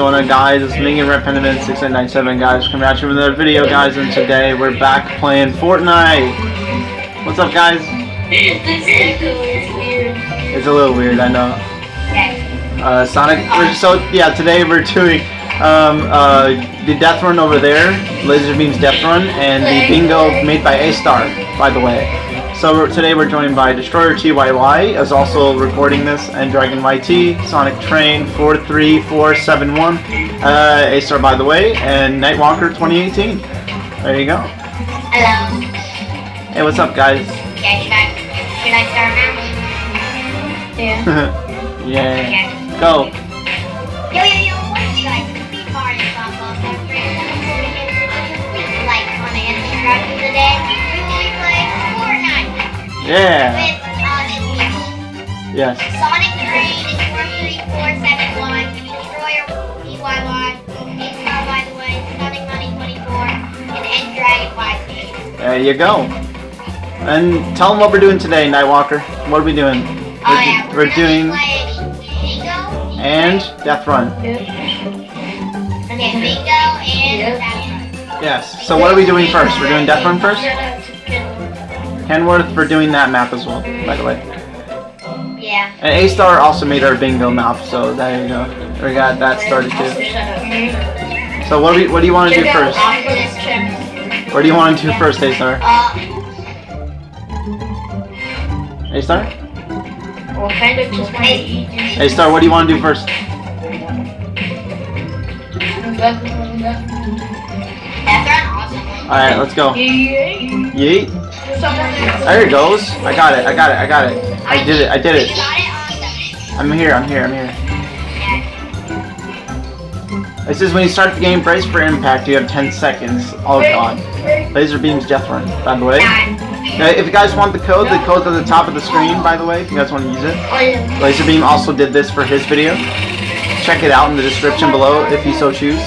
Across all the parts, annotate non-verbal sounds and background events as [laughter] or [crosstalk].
Going on guys? It's Ming and Red Pendant 6997 guys coming at you with another video guys and today we're back playing Fortnite. What's up guys? It's a little weird, I know. Uh, Sonic, we're, so yeah, today we're doing um, uh, the Death Run over there, Lazarbeam's Death Run, and the Bingo made by A-Star, by the way. So we're, today we're joined by Destroyer TYY, as also recording this, and Dragon YT, Sonic Train 43471, uh, A-Star by the way, and Nightwalker 2018. There you go. Hello. Hey, what's up guys? Yeah, should I, should I start now? Yeah. [laughs] yeah. Okay. Go. Yo, yo, yo, what's you guys? Barney, from Buffalo Like, on the of today, Yeah. with, uh. Yes. Sonic Train is 43471, Destroyer PYY, Star by the way, Sonic Money 24, and End Dragon YT. There you go. And tell them what we're doing today, Nightwalker. What are we doing? We're, Oh yeah, we're gonna doing Bingo and Death Run. Okay, Bingo and Death Yes. So what are we doing first? We're doing Death Run first? Kenworth for doing that map as well, by the way. Yeah. And A-Star also made our bingo map, so there you go. We got that started too. So what do you, what do you want to do first? What do you want to do first, A-Star? A-Star? Well, kind of want to eat. A-Star, what do you want to do first? Death Run, awesome. Alright, let's go. Yeet. There it goes. I got it, I got it, I got it. I did it, I did it. got it on the... I'm here, I'm here, I'm here. It says when you start the game, brace for impact, you have 10 seconds. Oh god. Lazarbeam's Death Run, by the way. Now, if you guys want the code, the code's at the top of the screen, by the way, if you guys want to use it. Oh. Laser Beam also did this for his video. Check it out in the description below if you so choose.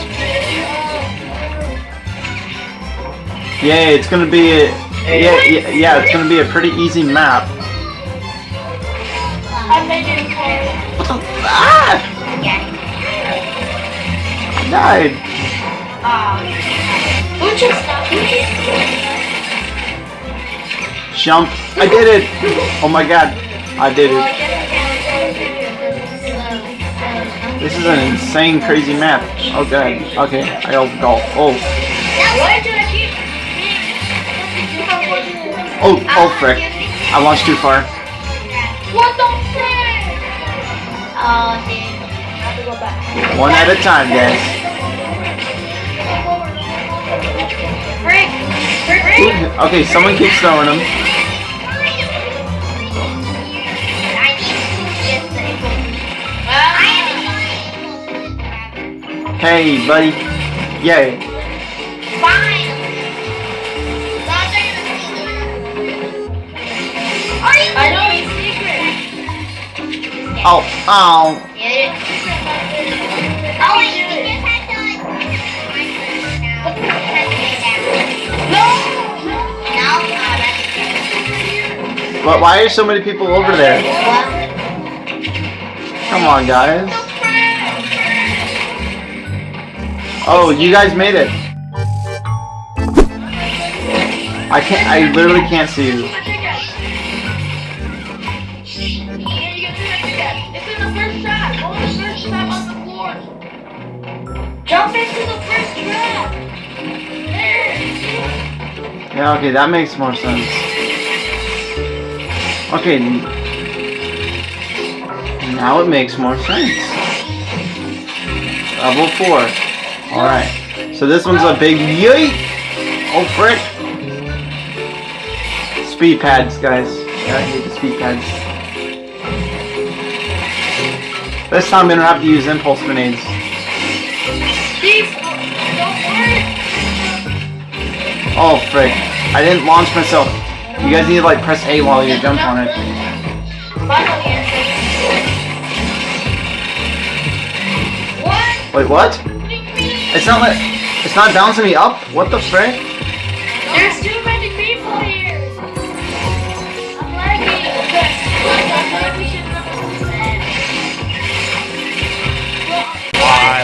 Yay, it's gonna be a, yeah, yeah, yeah, it's gonna be a pretty easy map. I made it hard. What the ah! I died. Who just stopped? Jump. I did it. Oh my god. I did it. This is an insane crazy map. Oh god. Okay. I opened golf. Oh. Oh, oh frick. I launched too far. What the frick? oh. I have to go back. One at a time, guys. Frick. Frick. Frick. Okay, someone keeps throwing them. I need just the I have Hey, buddy. Yay. No, that's But why are so many people over there? Come on, guys. Oh, you guys made it. I can't. I literally can't see you. Yeah. Okay, that makes more sense. Okay. Now it makes more sense. Level four. All right. So this one's a big yeet. Oh frick. Speed pads, guys. Yeah, I hate the speed pads. This time I'm gonna have to use impulse grenades. These don't work! Oh frick. I didn't launch myself. You guys need to like press A while you jump on it. Wait, what? It's not like it's not bouncing me up? What the frick? There's too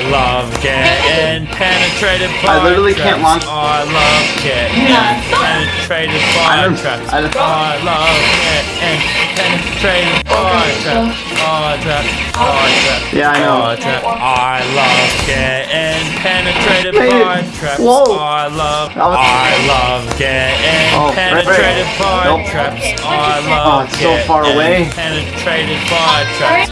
love getting penetrated by I literally can't launch- I love getting penetrated by I don't- traps. I I love getting penetrated by traps. Oh, traps. Oh, traps. Yeah, I know. Oh, trap. I love getting penetrated by traps. whoa. I love. Oh. I love getting Oh, right, right. penetrated by Nope. traps. I Oh, it's so far away. Penetrated by traps.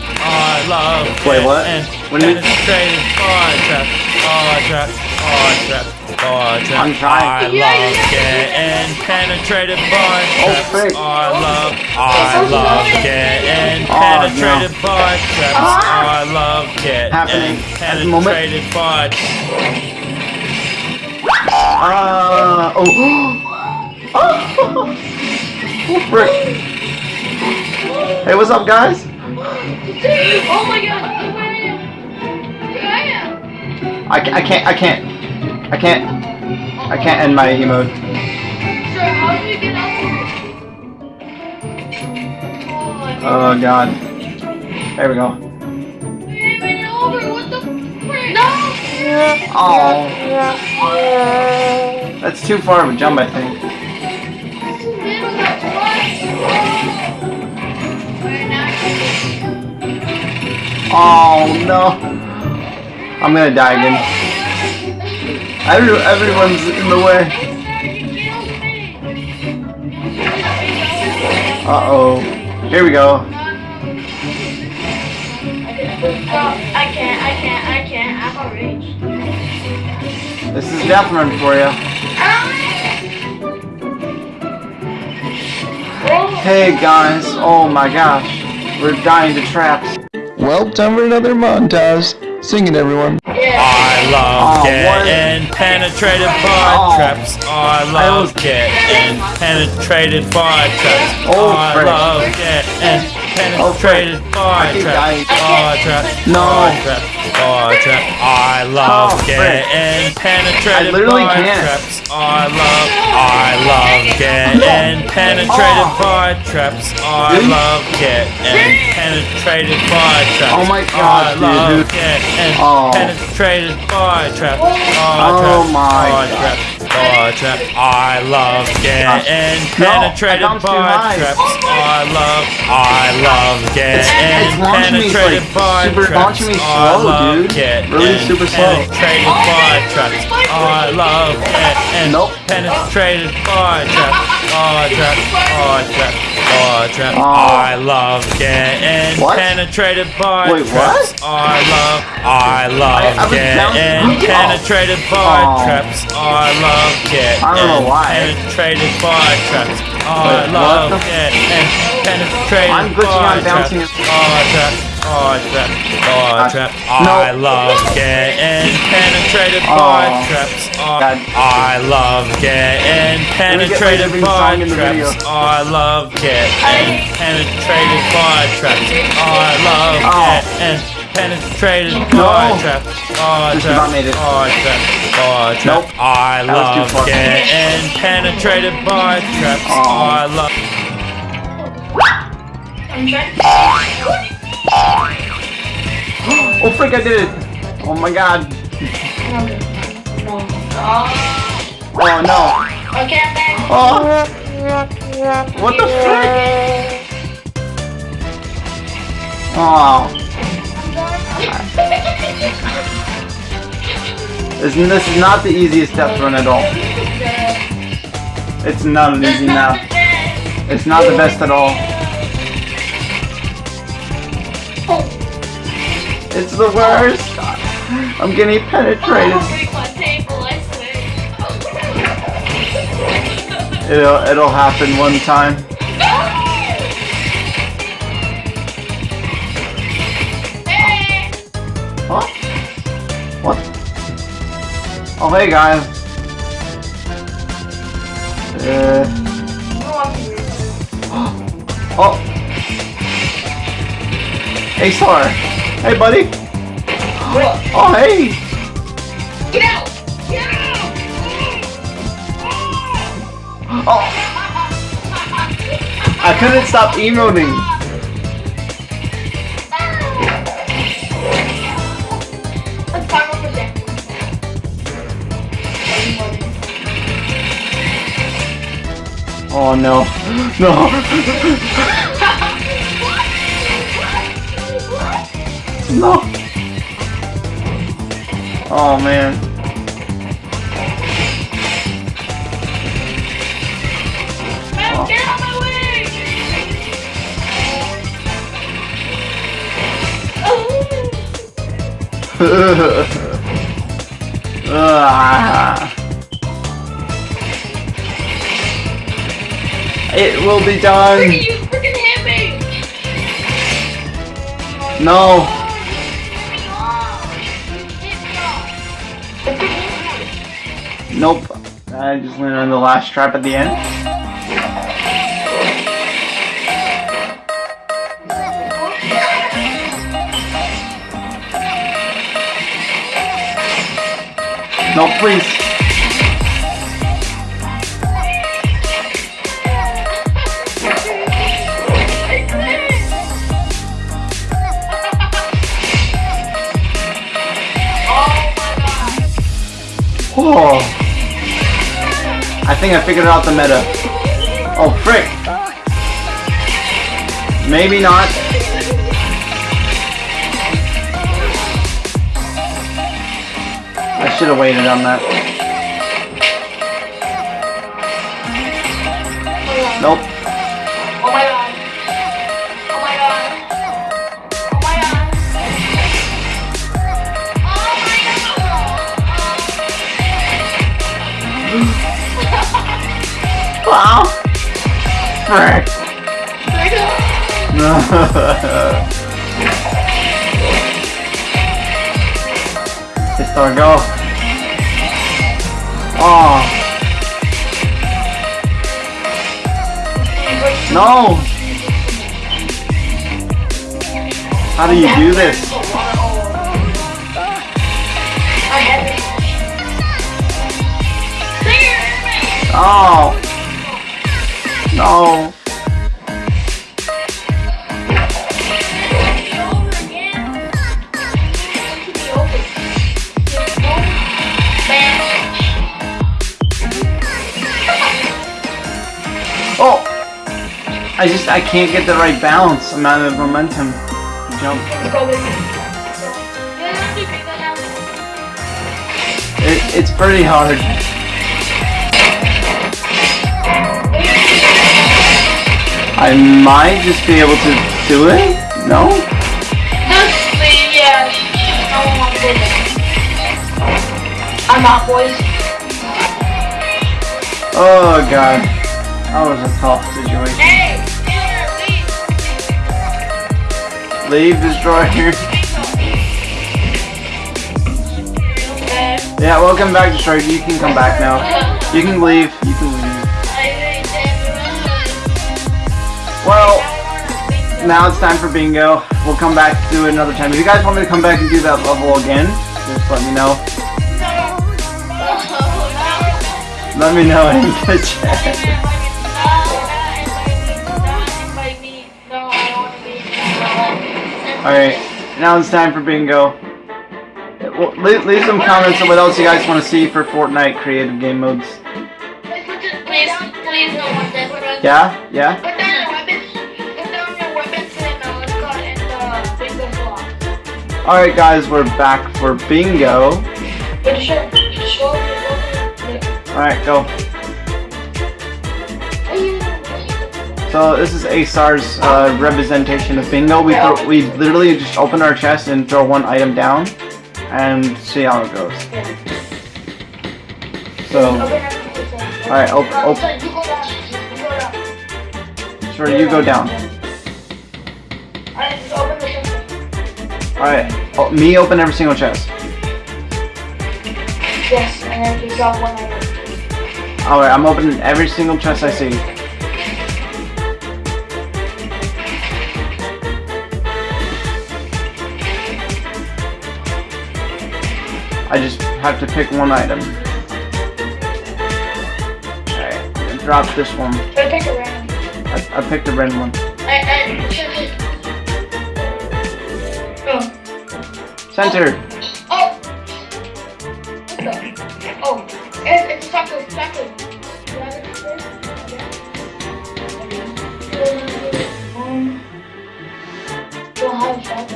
I love Wait, what? getting What do you- penetrated by traps. Oh, traps. Oh, traps. Oh, traps. I'm trying. I love getting penetrated by Oh, traps. frick. I love. I love getting Oh, penetrated no. by traps. I love getting Happening at moment. penetrated by. Uh, oh. [gasps] oh, frick. Hey, what's up, guys? Oh my god, where I am. Where I am. I, I can't, I can't, I can't, I can't end my emote. Sir, how do we get out here? Oh, God. There we go. We ain't made it over. What the frick? No! Oh, that's too far of a jump, I think. Oh, no. I'm gonna die again. Every, everyone's in the way. Uh-oh. Here we go. I can't, I can't, I can't. I'm a rage. This is Death Run for you. Hey guys, oh my gosh, we're dying to traps. Well, time for another montage. Sing it, everyone. I love Oh, what? penetrated by Oh. traps. I love getting penetrated by traps. Oh, I frick. love getting penetrated I by keep traps. Oh, traps. Oh, oh, no. Oh, traps. Oh. I love Oh, getting penetrated I literally by can't. traps. I love. I love getting penetrated Oh. by traps. I Really? love getting penetrated by traps. Oh my I gosh, love dude. getting Oh. penetrated by trap. Oh, Oh trap. my oh, God. trap. Oh, trap. I love getting No, penetrated by traps. I love. I love getting it's me, it's penetrated like by super traps. I love dude. getting Really super slow. Penetrated by traps. I love getting Nope. penetrated by traps. Oh, trap. Oh, trap. Oh, trap. Oh. I love getting What? penetrated by Wait, traps. what? I love. I love I- I getting penetrated by Oh. traps. I love getting I don't know why. penetrated by traps. I Wait, love getting penetrated I'm glitching by on bouncing. traps. Oh, trap. Oh, trap. Oh, Uh, trap. no. I love getting penetrated Oh. by traps. Oh, I love getting penetrated living by song in the traps. I love getting penetrated by traps. I love Oh. getting penetrated by traps. Oh, trap. about made it. Oh, trap. Oh, trap. Nope. I That was too love getting penetrated by traps. I love. I'm trying. Oh frick, I did it! Oh my god. Oh no. Okay, I'm back. Oh! What the frick? Oh. This, this is not the easiest death run at all. It's not an easy map. It's not the best at all. It's the worst. I'm getting penetrated. It'll it'll happen one time. Hey! What? Oh hey guys. Uh. [gasps] Oh. Hey Star. Hey, buddy. Oh, hey. Get out! Get out! Oh. oh. I couldn't stop emoting. Oh no, no. No. Oh man. Man, get out of my way! Ah. [laughs] It will be Freaking done. you freaking hit me! No. Nope. I just landed on the last trap at the end. No, please. Oh. I think I figured out the meta. Oh, frick. Maybe not. I should have waited on that. Nope. Frick. [laughs] It's our go. Oh. No. How do you do this? Oh. No. Oh. I just I can't get the right balance. I'm out of momentum. Jump. It, it's pretty hard. I might just be able to do it. No. I'm out, boys. Oh god. That was a tough situation. Hey, Taylor, leave. Leave destroyer. Okay. Yeah, welcome back, destroyer. You can come back now. You can leave. You can leave. Well, now it's time for bingo. We'll come back to it another time. If you guys want me to come back and do that level again, just let me know. Let me know in the chat. Alright, now it's time for bingo. Well, leave, leave some comments on what else you guys want to see for Fortnite creative game modes. Please, please no one does it. Yeah? Yeah? Alright guys, we're back for bingo. But show, show me. Alright, go. So this is A-Star's uh, representation of bingo. We throw, we literally just open our chest and throw one item down and see how it goes. So, alright, op- op- You go down. You go down. sure, you go down. Alright, just open the chest. Alright, oh, me open every single chest. Yes, and then just drop one item. Alright, I'm opening every single chest I see. I just have to pick one item. Alright, drop this one. Try to pick a random. I, I picked a red one. I, I Center. Oh. Oh. It, it's a, Taco. Um. Don't have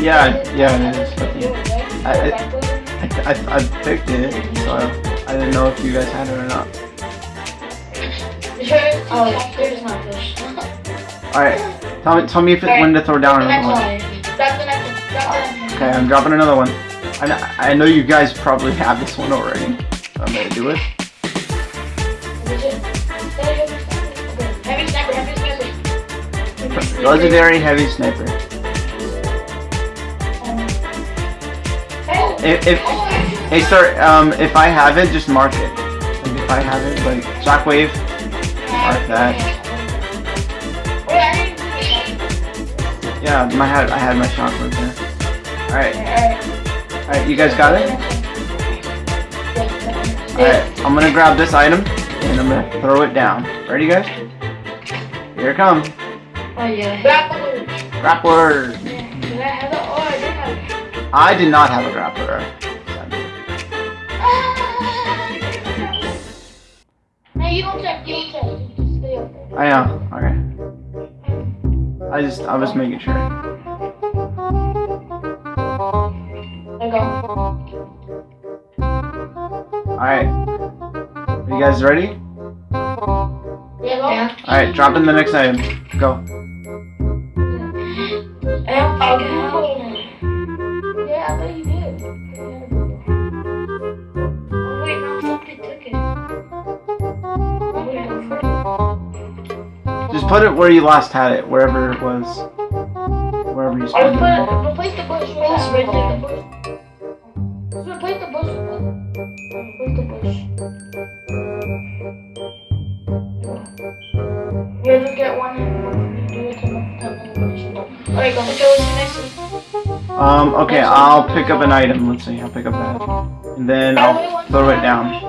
yeah. Yeah. Yeah. I, I, I, I picked it, so I, I didn't know if you guys had it or not. Oh, not fish. [laughs] Alright, tell me, tell me if it, when to throw down another one. Drop the next one. Drop the next one. Okay, I'm dropping another one. I know, I know you guys probably have this one already. So I'm gonna do it. Heavy sniper, heavy sniper. Legendary heavy sniper. If, if hey sir, um, if I have it, just mark it. Like if I have it, like shockwave, mark that. Yeah, my had I had my shockwave there. All right, all right, you guys got it. All right, I'm gonna grab this item and I'm gonna throw it down. Ready, guys? Here it comes. Oh yeah. Grappler. Grappler. Did I have it? Oh, I did have. I did not have a grappler. Oh, I know. Okay. I just I was making sure. There go. All right. Are you guys ready? Yeah. Yeah. All right, drop in the next item. Go. Put it where you last had it, wherever it was. Wherever you put, it. replace the bush. Replace. The bush. Replace the bush. Replace the bush. Yeah, just get one and do it to the top of the bush. Alright, go. Okay, what's next? Um, okay, I'll pick up an item. Let's see, I'll pick up that. And then I'll throw it down.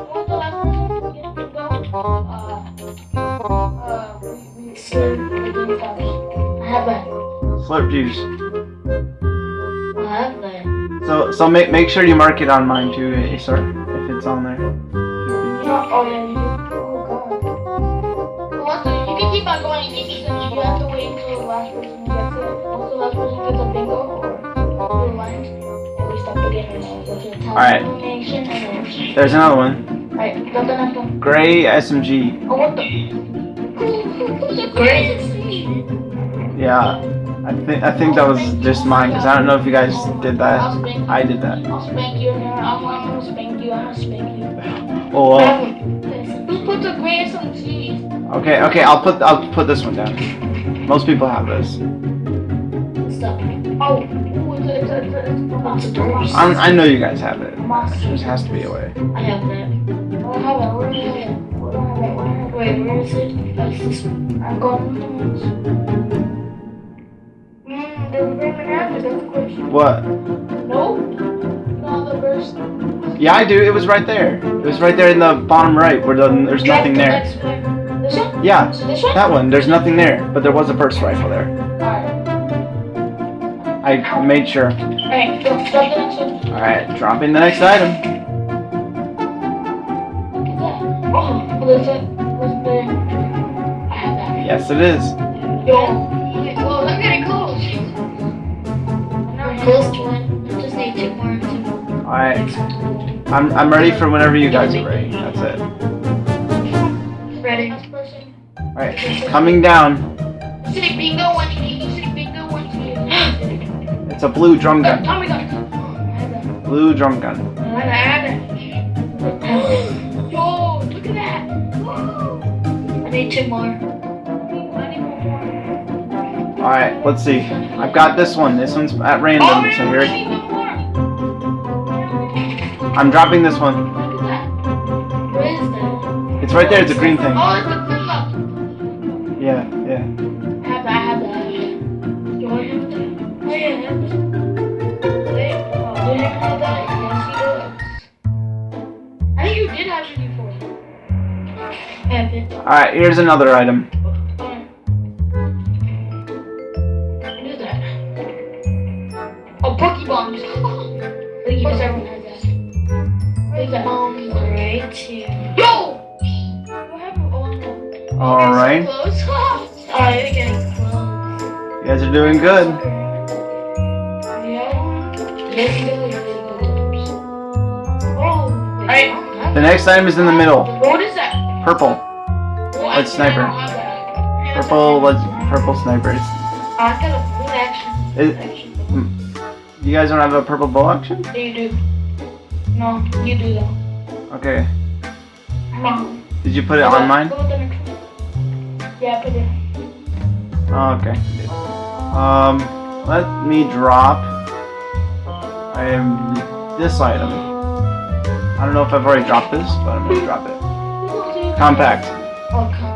Juice. I have that. So, so make make sure you mark it on mine too, eh, sir, if it's on there. No, oh yeah, you. Oh god. Well, so you can keep on going. You, have to wait until the last person gets it. Once the last person gets a bingo or blue lines, and we stop again and then go to the top Alright. There's another one. Alright, got the next one. Gray SMG. Oh, what the? [laughs] Who's the? Yeah, I think I think that was just mine because I don't know if you guys did that. I'll spank you. I did that. I'll spank you. I'm, I'm gonna spank you. I'm gonna spank you. Oh, well. Who put the greatest on cheese? Okay, okay, I'll put I'll put this one down. Most people have this. Stop. Oh. I'm, I know you guys have it. Monster. There just has to be a way. I have that. I have it. Where do I have it? Where do I have it? Where do I have it? Wait, where is it? That's this one. I'm going. What? No. No, the first. Yeah, I do. It was right there. It was right there in the bottom right where the, there's nothing there. This one? Yeah, this one? that one. There's nothing there, but there was a burst rifle there. Alright. I made sure. Alright, drop, drop the next one. All right, dropping the next item. Oh, yes, it is. Oh, To one. Just need two more. Two. All right, I'm I'm ready for whenever you guys are ready. That's it. Ready. All right, coming down. City bingo one to you. Bingo one to. It's a blue drum Uh, gun. Tommy gun. I have that. Blue drum gun. I. Yo, look at that. Whoa. I need two more. I need more. All right, let's see. I've got this one. This one's at Oh, random, so I here. more. I'm dropping this one. Look at that. Where is that? It's right there. It's a green thing. Oh, it's the flip flop. Yeah, yeah. I have another I good. Yeah. Let's do it. Alright. The next item is in the middle. What is that? Purple. What? Let's sniper. I don't have that. Purple. Let's purple snipers. I got a full action. Is- You guys don't have a purple bow action? You do. No, you do though. Okay. No. Did you put it on mine? Go with the next one. Yeah, put it. Oh, okay. Um, let me drop. I am this item. I don't know if I've already dropped this, but I'm gonna drop it. Compact. Oh, come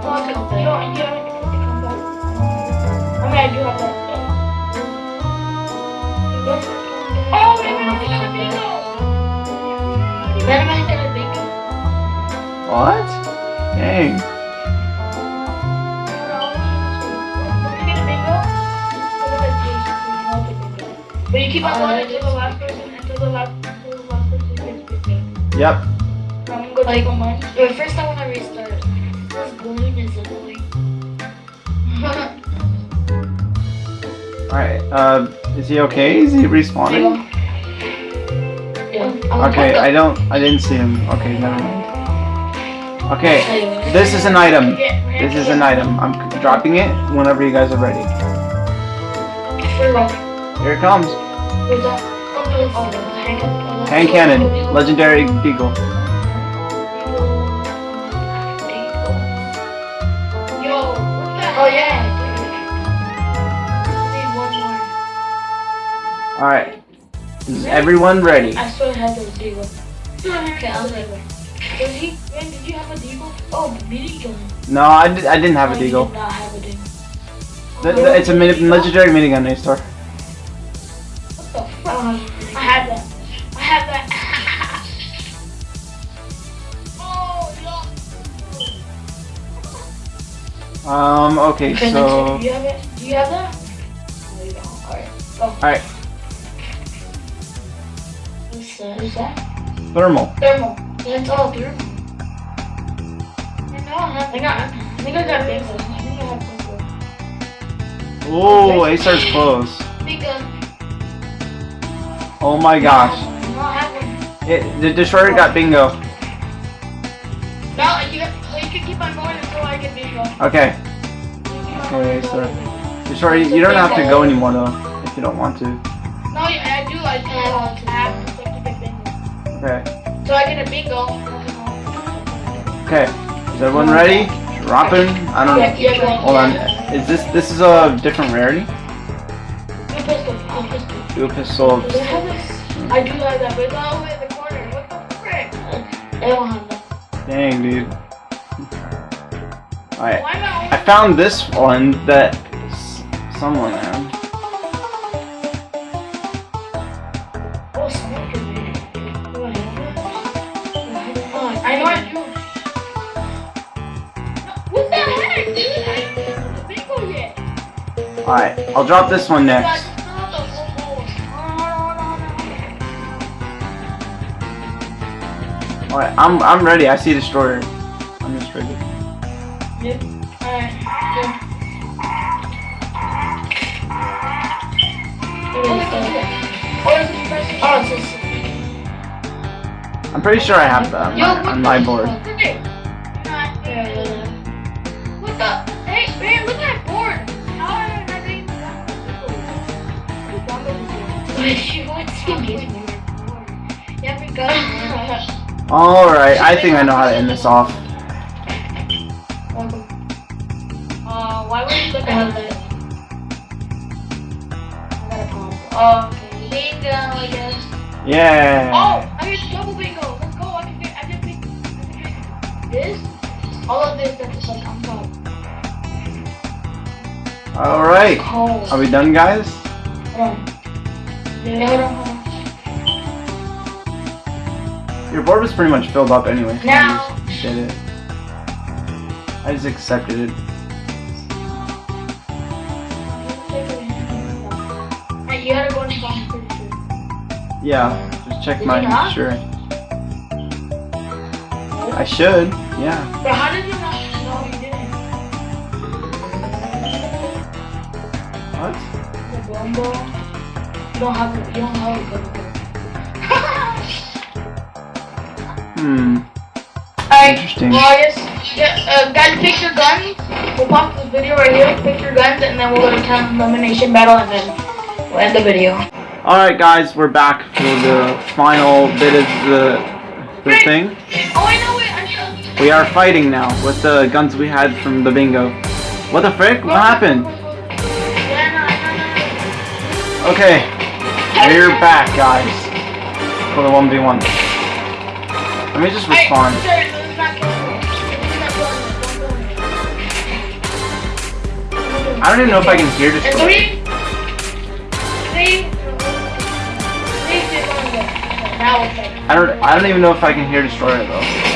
But you keep on going until the last person, until the last, until the last person gets picked Yep. up. I'm gonna take on mine. Wait, first I want to restart. This balloon is annoying. [laughs] Alright. Uh, is he okay? Is he respawning? Yeah. Okay, I don't. I didn't see him. Okay, never mind. Okay, this is an item. This is an item. I'm dropping it whenever you guys are ready. Here it comes. Where's that? Oh, hang. Hand cannon. Legendary Deagle. Yo. Oh yeah. Need one more. Alright. Is everyone ready? I still have those deagle. Okay, I'll do it. He? Man, did you have a deagle? Oh, mini gun. No, I, did, I didn't have a Oh, you Deagle. did not have a deagle. Th- th- It's a mini- legendary minigun, Naystar. What I have that. I have that. oh. Um, okay, Okay, so. do you have it? Do you have that? No, you don't. Alright. Go. Alright, What's What that? thermal. Thermal. That's all thermal. I know I have. I got. I think I got big. I think I have big. Oh, Acer's close. Big gun. Oh my gosh. No, I have one. It, the destroyer got bingo. No, you, you can keep on going until I get big. Okay. Okay, sir. Destroyer, you don't have to go anymore though, if you don't want to. No, I I do. I do. I have to. Okay. So I get a bingo. Okay. Is everyone ready? Dropping. I don't know. Hold on. Is this this is a different rarity? New pistol. New pistol. Dual pistol. Do I have this? I do have that, but it's all the way in the corner. What the frick? I don't have that. Dang, dude. Alright. I found this one that someone had. Oh, someone can read it. Do I have that? Oh, I know I do. No, What the heck, dude? I didn't have the bingo yet. Alright, I'll drop this one next. Hold. Alright, I'm I'm ready. I see destroyer. I'm just ready. Yep. Alright. Go. Oh, it's this. I'm pretty sure I have that on Yo, my, what on the my board. Alright, I think I know how to end this off. Uh, why would you look at that? Oh, okay. Bingo, I guess. Yeah. Oh, I get double bingo. Let's go. I can get, I can pick, I can pick this. All of this that's like on top. Alright. Are we done, guys? Hold on. Yeah, your board was pretty much filled up anyway. So no. I just did it. I just accepted it. You gotta go and Yeah, just check did mine, sure. I should, yeah. But how did you not know you didn't? What? The bomb You don't have, you don't have a Hmm. Alright, well yeah, uh, guys pick your guns. We'll pause this video right here, pick your guns, and then we'll go to town elimination battle, and then we'll end the video. Alright guys, we're back for the final bit of the, the thing. Oh, I know it, I know We are fighting now with the guns we had from the bingo. What the frick? What happened? Yeah, no, I know, Okay, we're back guys for the 1v1. Let me just respond. Hey, sir, this is not killing me. This is not killing me. Don't. I don't even know if I can hear this. Three, three, three, two, one, go. Okay, Now we'll play. I don't I don't even know if I can hear Destroyer though.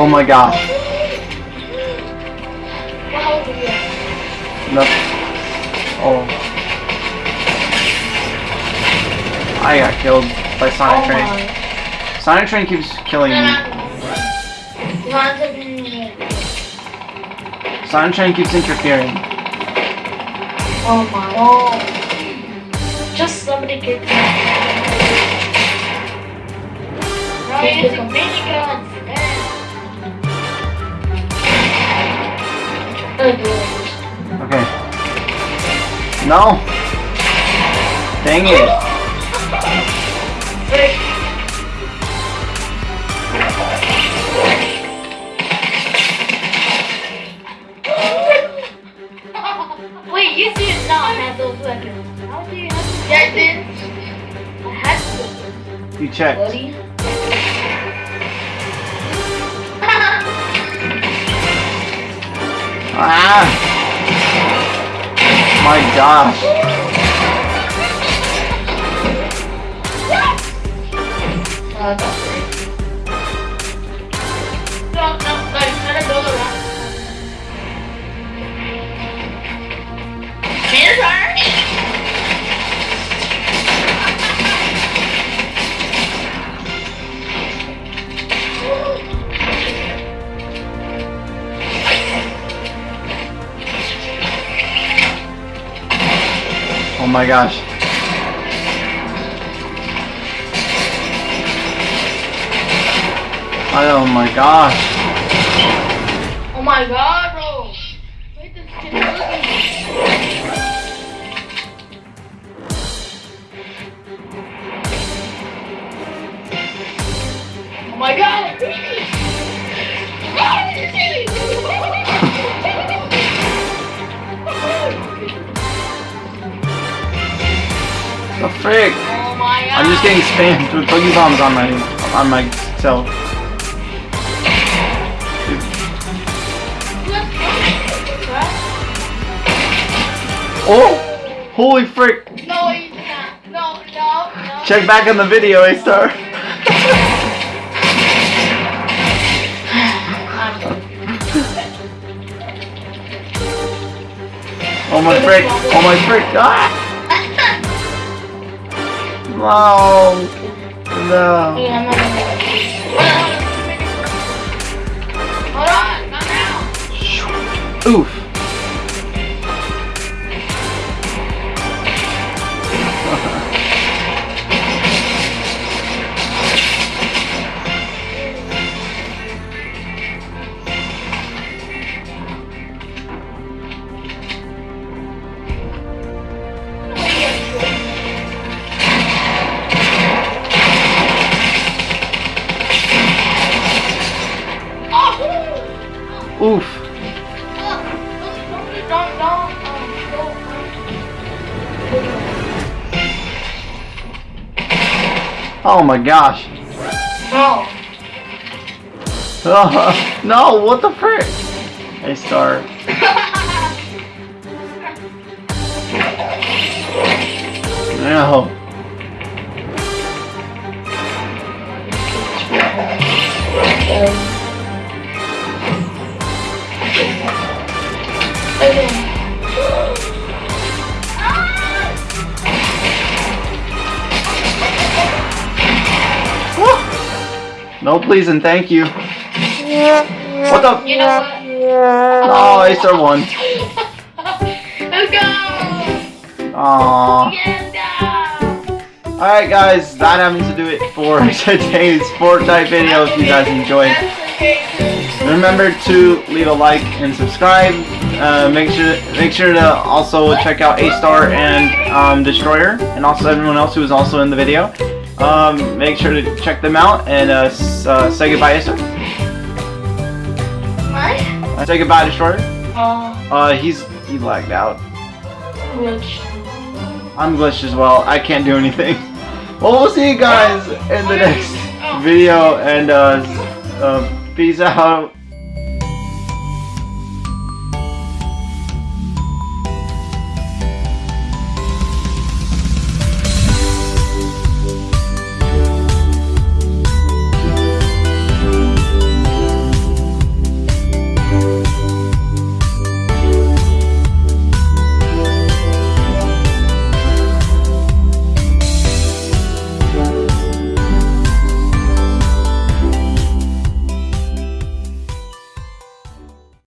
Oh my gosh. what health do you have? No. Oh. I got killed by Sonic Oh Train. my. Sonic Train keeps killing me. Mine's. Sonic Train keeps interfering. Oh my. Oh. Just somebody get me. Ryan, it's a minigun. Okay. No. Dang it. Wait, you did not have those weapons. How do you have Yeah, I did. I had those, You checked. Ah. My gosh. My gosh. Oh my gosh. Oh my god, just getting spammed with boogie bombs on my on myself. Oh! Holy frick! No, you not. No, no, no. Check back on the video, A star. [laughs] Oh my frick! Oh my frick! Ah! No! No! Oof! Oof! Oh my gosh! No. [laughs] Oh, no! What the frick? A-Star. [laughs] No. No please and thank you. What the? You know what? Oh, Acer won. [laughs] Let's go! Aww. Yes! Alright guys, that happens to do it for [laughs] today's Fortnite video if you guys enjoyed. Remember to leave a like and subscribe. Uh, make sure make sure to also check out A-Star and um, Destroyer, and also everyone else who was also in the video. Um, make sure to check them out and uh, uh, say goodbye, Star. What? Uh, say goodbye, Destroyer. Oh, Uh, he's he lagged out. which? I'm glitched as well. I can't do anything. [laughs] Well, we'll see you guys in the next video, and uh, uh, peace out.